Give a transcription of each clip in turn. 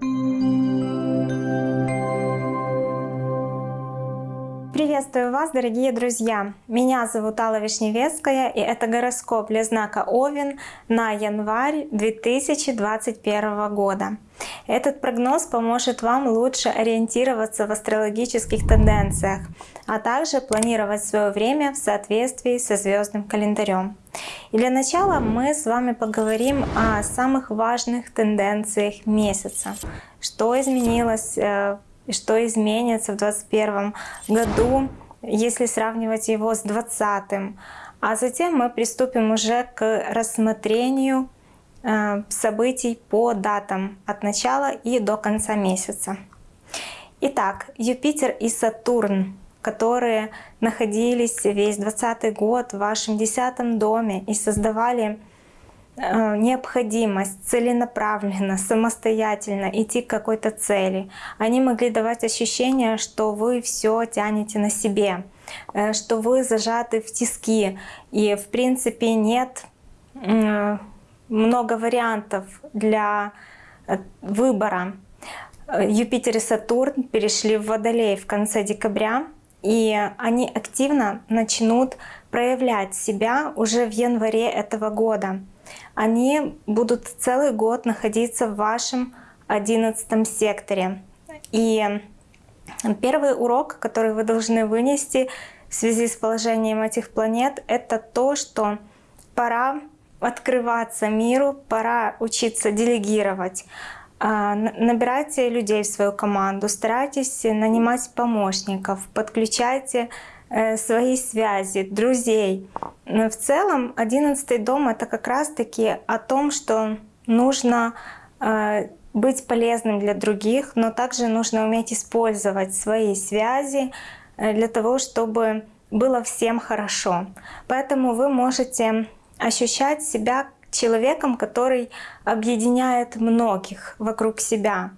Thank you. Приветствую вас, дорогие друзья! Меня зовут Алла Вишневецкая, и это гороскоп для знака Овен на январь 2021 года. Этот прогноз поможет вам лучше ориентироваться в астрологических тенденциях, а также планировать свое время в соответствии со звездным календарем. И для начала мы с вами поговорим о самых важных тенденциях месяца. Что изменилось э, и что изменится в 2021 году, если сравнивать его с 2020. А затем мы приступим уже к рассмотрению э, событий по датам от начала и до конца месяца. Итак, Юпитер и Сатурн, которые находились весь 20 год в вашем десятом доме и создавали необходимость целенаправленно, самостоятельно идти к какой-то цели. Они могли давать ощущение, что вы все тянете на себе, э, что вы зажаты в тиски. И в принципе нет много вариантов для э, выбора. Юпитер и Сатурн перешли в Водолей в конце декабря, и они активно начнут проявлять себя уже в январе этого года они будут целый год находиться в вашем одиннадцатом секторе. И первый урок, который вы должны вынести в связи с положением этих планет, это то, что пора открываться миру, пора учиться делегировать. А, набирайте людей в свою команду, старайтесь нанимать помощников, подключайте свои связи, друзей. Но в целом одиннадцатый дом это как раз-таки о том, что нужно э, быть полезным для других, но также нужно уметь использовать свои связи э, для того, чтобы было всем хорошо. Поэтому вы можете ощущать себя человеком, который объединяет многих вокруг себя.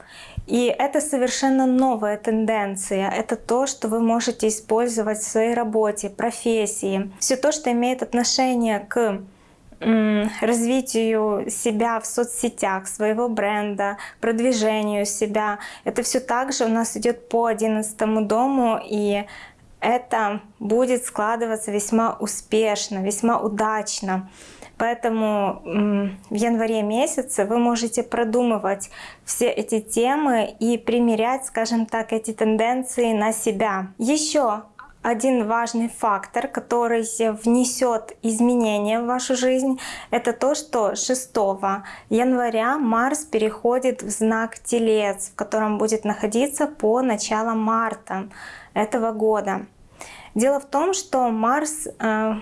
И это совершенно новая тенденция. Это то, что вы можете использовать в своей работе, профессии. Все то, что имеет отношение к развитию себя в соцсетях, своего бренда, продвижению себя. Это все также у нас идет по одиннадцатому дому, и это будет складываться весьма успешно, весьма удачно. Поэтому в январе месяце вы можете продумывать все эти темы и примерять, скажем так, эти тенденции на себя. Еще один важный фактор, который внесет изменения в вашу жизнь, это то, что 6 января Марс переходит в знак Телец, в котором будет находиться по началу марта этого года. Дело в том, что Марс э,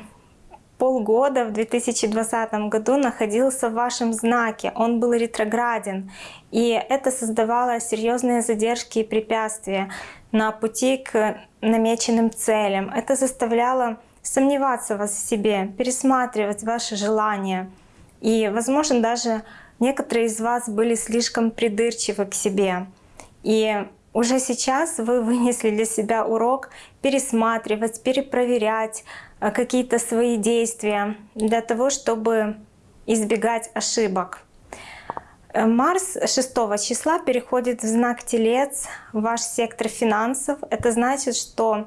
полгода в 2020 году находился в вашем знаке, он был ретрограден. И это создавало серьезные задержки и препятствия на пути к намеченным целям. Это заставляло сомневаться вас в себе, пересматривать ваши желания. И, возможно, даже некоторые из вас были слишком придирчивы к себе. И уже сейчас вы вынесли для себя урок пересматривать, перепроверять э, какие-то свои действия для того, чтобы избегать ошибок. Э, Марс 6 числа переходит в знак Телец, ваш сектор финансов. Это значит, что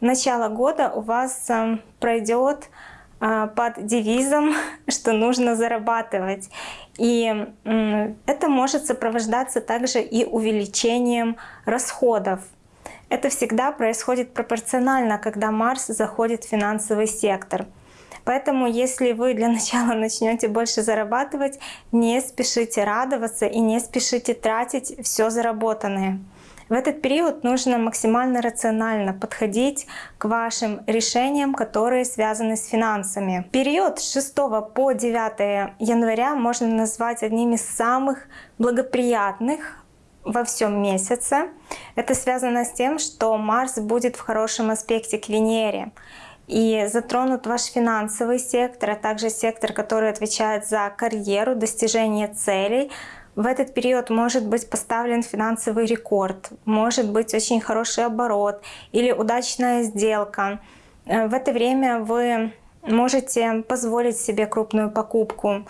начало года у вас э, пройдет под девизом, что нужно зарабатывать. И это может сопровождаться также и увеличением расходов. Это всегда происходит пропорционально, когда Марс заходит в финансовый сектор. Поэтому если вы для начала начнете больше зарабатывать, не спешите радоваться и не спешите тратить все заработанное. В этот период нужно максимально рационально подходить к вашим решениям, которые связаны с финансами. Период с 6 по 9 января можно назвать одним из самых благоприятных во всем месяце. Это связано с тем, что Марс будет в хорошем аспекте к Венере и затронут ваш финансовый сектор, а также сектор, который отвечает за карьеру, достижение целей, в этот период может быть поставлен финансовый рекорд, может быть очень хороший оборот или удачная сделка. Э, в это время вы можете позволить себе крупную покупку.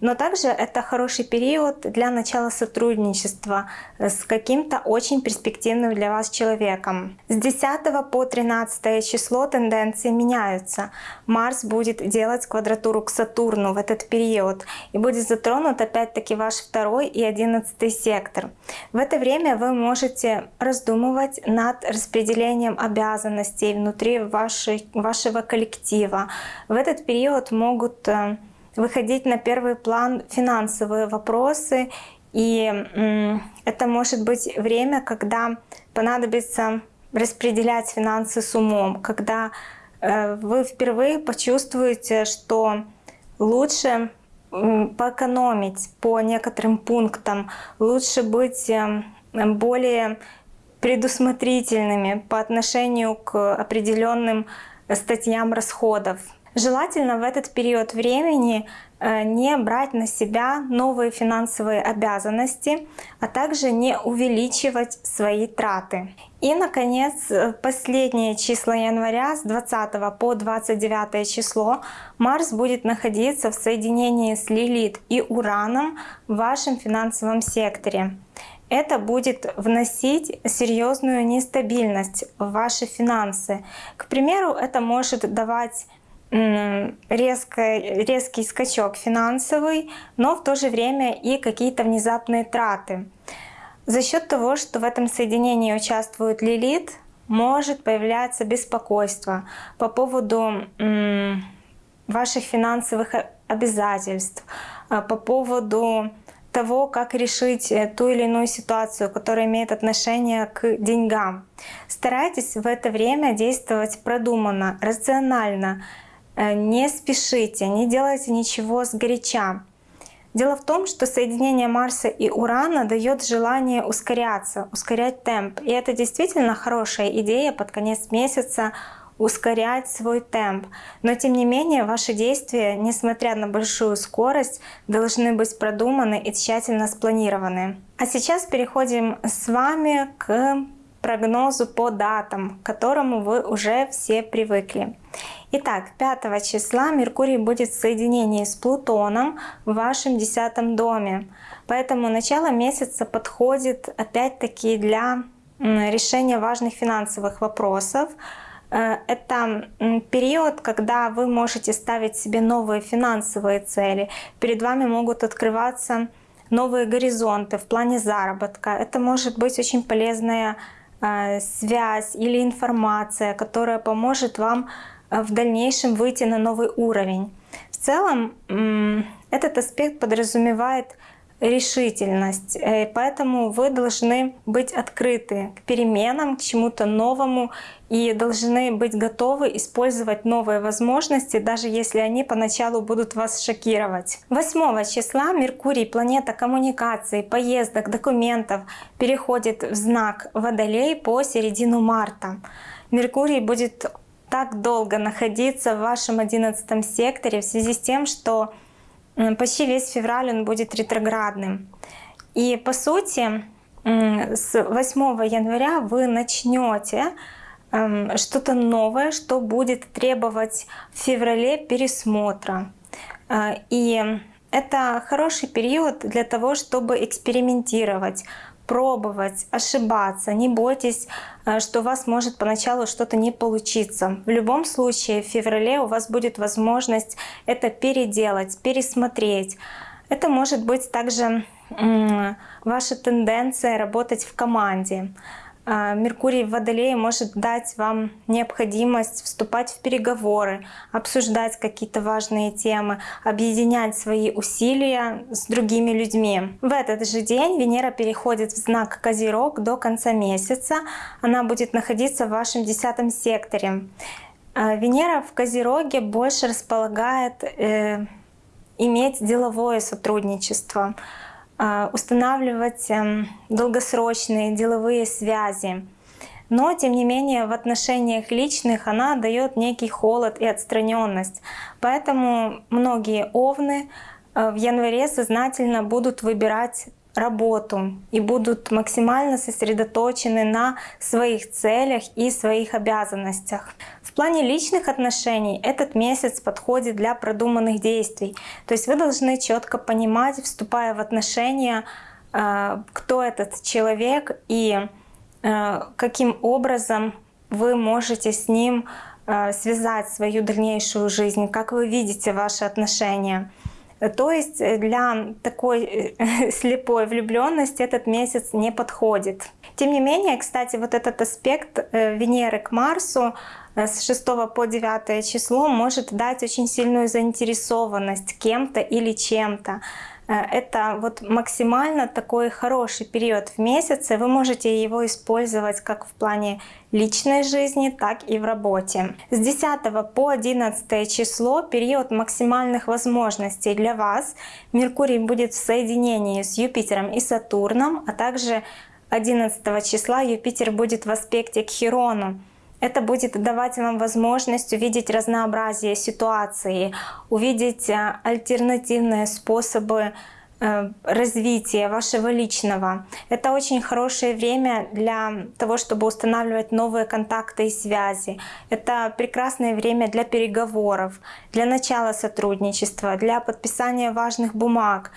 Но также это хороший период для начала сотрудничества с каким-то очень перспективным для вас человеком. С 10 по 13 число тенденции меняются. Марс будет делать квадратуру к Сатурну в этот период и будет затронут опять-таки ваш второй и одиннадцатый сектор. В это время вы можете раздумывать над распределением обязанностей внутри вашей, вашего коллектива. В этот период могут э, выходить на первый план финансовые вопросы, и это может быть время, когда понадобится распределять финансы с умом, когда э, вы впервые почувствуете, что лучше поэкономить по некоторым пунктам, лучше быть э, более предусмотрительными по отношению к определенным статьям расходов. Желательно в этот период времени э, не брать на себя новые финансовые обязанности, а также не увеличивать свои траты. И, наконец, последние числа января с 20 по 29 число Марс будет находиться в соединении с Лилит и Ураном в вашем финансовом секторе. Это будет вносить серьезную нестабильность в ваши финансы. К примеру, это может давать резко, резкий скачок финансовый, но в то же время и какие-то внезапные траты. За счет того, что в этом соединении участвует Лилит, может появляться беспокойство по поводу ваших финансовых обязательств, а, по поводу того, как решить э, ту или иную ситуацию, которая имеет отношение к деньгам. Старайтесь в это время действовать продуманно, рационально, не спешите, не делайте ничего с горяча. Дело в том, что соединение Марса и Урана дает желание ускоряться, ускорять темп. И это действительно хорошая идея под конец месяца ускорять свой темп. Но тем не менее ваши действия, несмотря на большую скорость, должны быть продуманы и тщательно спланированы. А сейчас переходим с вами к прогнозу по датам, к которому вы уже все привыкли. Итак, 5 числа Меркурий будет в соединении с Плутоном в вашем десятом доме. Поэтому начало месяца подходит опять-таки для решения важных финансовых вопросов. Э, это период, когда вы можете ставить себе новые финансовые цели. Перед вами могут открываться новые горизонты в плане заработка. Это может быть очень полезная связь или информация, которая поможет вам Э, в дальнейшем выйти на новый уровень. В целом этот аспект подразумевает решительность, э, поэтому вы должны быть открыты к переменам, к чему-то новому и должны быть готовы использовать новые возможности, даже если они поначалу будут вас шокировать. 8 числа Меркурий, планета коммуникаций, поездок, документов, переходит в знак Водолей по середину марта. Меркурий будет так долго находиться в вашем одиннадцатом секторе в связи с тем, что почти весь февраль он будет ретроградным. И по сути, с 8 января вы начнете эм, что-то новое, что будет требовать в феврале пересмотра. Э, и это хороший период для того, чтобы экспериментировать, пробовать, ошибаться. Не бойтесь, э, что у вас может поначалу что-то не получиться. В любом случае в феврале у вас будет возможность это переделать, пересмотреть. Это может быть также ваша тенденция работать в команде. А, Меркурий в Водолее может дать вам необходимость вступать в переговоры, обсуждать какие-то важные темы, объединять свои усилия с другими людьми. В этот же день Венера переходит в знак Козерог до конца месяца. Она будет находиться в вашем десятом секторе. А, Венера в Козероге больше располагает э, иметь деловое сотрудничество. А, устанавливать эм, долгосрочные деловые связи. Но, тем не менее, в отношениях личных она дает некий холод и отстраненность. Поэтому многие овны э, в январе сознательно будут выбирать работу и будут максимально сосредоточены на своих целях и своих обязанностях. Плане личных отношений этот месяц подходит для продуманных действий. То есть вы должны четко понимать, вступая в отношения, э, кто этот человек и э, каким образом вы можете с ним э, связать свою дальнейшую жизнь, как вы видите ваши отношения. То есть для такой слепой влюбленности этот месяц не подходит. Тем не менее, кстати, вот этот аспект Венеры к Марсу с 6 по 9 число может дать очень сильную заинтересованность кем-то или чем-то. Э, это вот максимально такой хороший период в месяце. Вы можете его использовать как в плане личной жизни, так и в работе. С 10 по 11 число период максимальных возможностей для вас. Меркурий будет в соединении с Юпитером и Сатурном, а также 11 числа Юпитер будет в аспекте к Хирону. Это будет давать вам возможность увидеть разнообразие ситуации, увидеть э, альтернативные способы э, развития вашего личного. Это очень хорошее время для того, чтобы устанавливать новые контакты и связи. Это прекрасное время для переговоров, для начала сотрудничества, для подписания важных бумаг.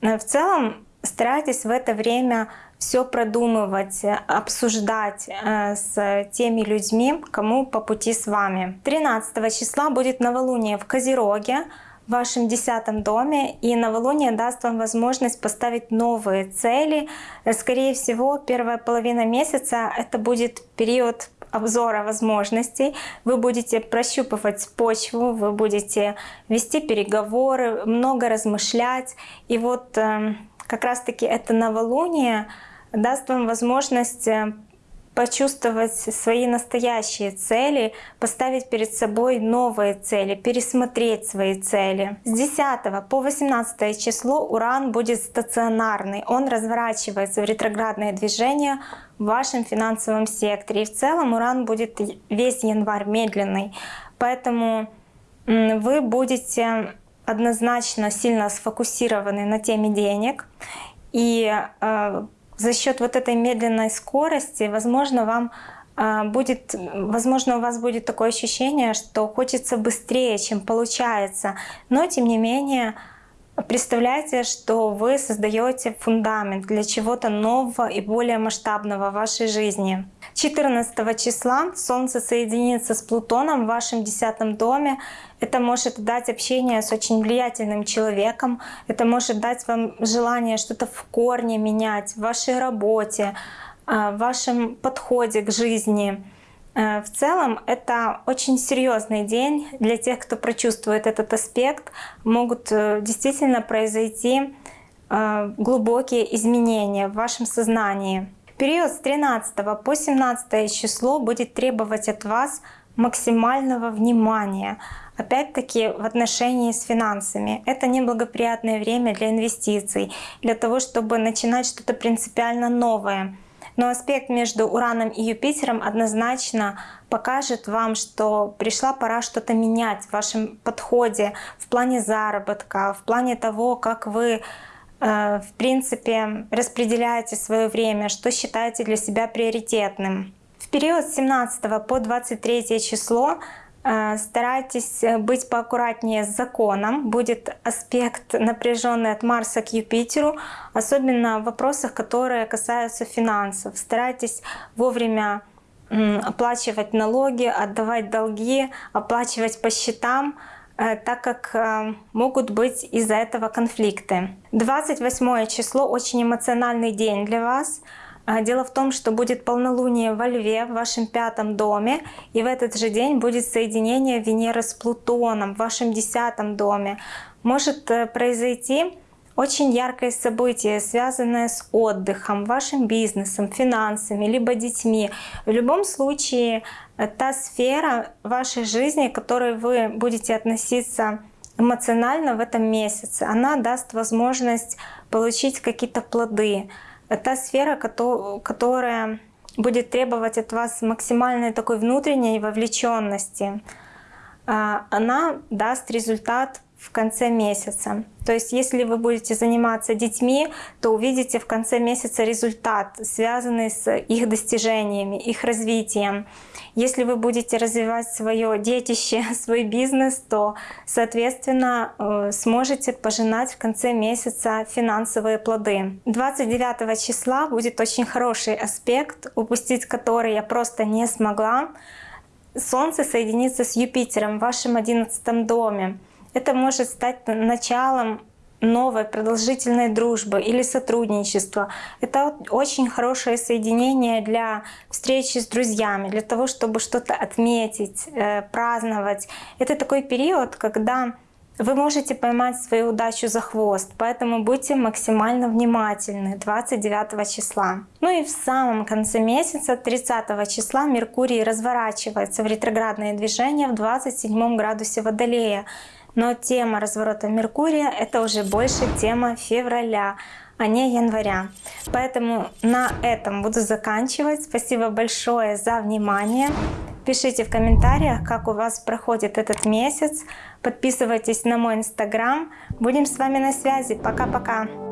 Э, в целом старайтесь в это время все продумывать, обсуждать э, с теми людьми, кому по пути с вами. 13 числа будет новолуние в Козероге, в вашем десятом доме, и новолуние даст вам возможность поставить новые цели. Скорее всего, первая половина месяца это будет период обзора возможностей, вы будете прощупывать почву, вы будете вести переговоры, много размышлять. И вот эм, как раз-таки это новолуние даст вам возможность э, почувствовать свои настоящие цели, поставить перед собой новые цели, пересмотреть свои цели. С 10 по 18 число Уран будет стационарный, он разворачивается в ретроградное движение в вашем финансовом секторе. И в целом Уран будет весь январь медленный, поэтому вы будете однозначно сильно сфокусированы на теме денег. И э, за счет вот этой медленной скорости, возможно, вам э, будет, возможно, у вас будет такое ощущение, что хочется быстрее, чем получается. Но, тем не менее, Представляете, что вы создаете фундамент для чего-то нового и более масштабного в вашей жизни. 14 числа Солнце соединится с Плутоном в вашем десятом доме. Это может дать общение с очень влиятельным человеком. Это может дать вам желание что-то в корне менять в вашей работе, а, в вашем подходе к жизни. Э, в целом это очень серьезный день для тех, кто прочувствует этот аспект. Могут э, действительно произойти э, глубокие изменения в вашем сознании. Период с 13 по 17 число будет требовать от вас максимального внимания. Опять-таки в отношении с финансами. Это неблагоприятное время для инвестиций, для того, чтобы начинать что-то принципиально новое. Но аспект между Ураном и Юпитером однозначно покажет вам, что пришла пора что-то менять в вашем подходе в плане заработка, в плане того, как вы э, в принципе распределяете свое время, что считаете для себя приоритетным. В период с 17 по 23 число старайтесь э, быть поаккуратнее с законом. Будет аспект напряженный от Марса к Юпитеру, особенно в вопросах, которые касаются финансов. Старайтесь вовремя оплачивать налоги, отдавать долги, оплачивать по счетам, э, так как могут быть из-за этого конфликты. 28 число очень эмоциональный день для вас. А, дело в том, что будет полнолуние во Льве в вашем пятом доме, и в этот же день будет соединение Венеры с Плутоном в вашем десятом доме. Может э, произойти очень яркое событие, связанное с отдыхом, вашим бизнесом, финансами, либо детьми. В любом случае, э, та сфера вашей жизни, к которой вы будете относиться эмоционально в этом месяце, она даст возможность получить какие-то плоды та сфера, которая будет требовать от вас максимальной такой внутренней вовлеченности, а, она даст результат в конце месяца. То есть если вы будете заниматься детьми, то увидите в конце месяца результат, связанный с их достижениями, их развитием. Если вы будете развивать свое детище, свой бизнес, то, соответственно, э, сможете пожинать в конце месяца финансовые плоды. 29 числа будет очень хороший аспект, упустить который я просто не смогла. Солнце соединится с Юпитером в вашем 11 доме. Это может стать началом новой продолжительной дружбы или сотрудничества. Это очень хорошее соединение для встречи с друзьями, для того, чтобы что-то отметить, э, праздновать. Это такой период, когда вы можете поймать свою удачу за хвост, поэтому будьте максимально внимательны 29 числа. Ну и в самом конце месяца, 30 числа, Меркурий разворачивается в ретроградное движение в 27 градусе Водолея. Но тема разворота Меркурия — это уже больше тема февраля, а не января. Поэтому на этом буду заканчивать. Спасибо большое за внимание. Пишите в комментариях, как у вас проходит этот месяц. Подписывайтесь на мой инстаграм. Будем с вами на связи. Пока-пока.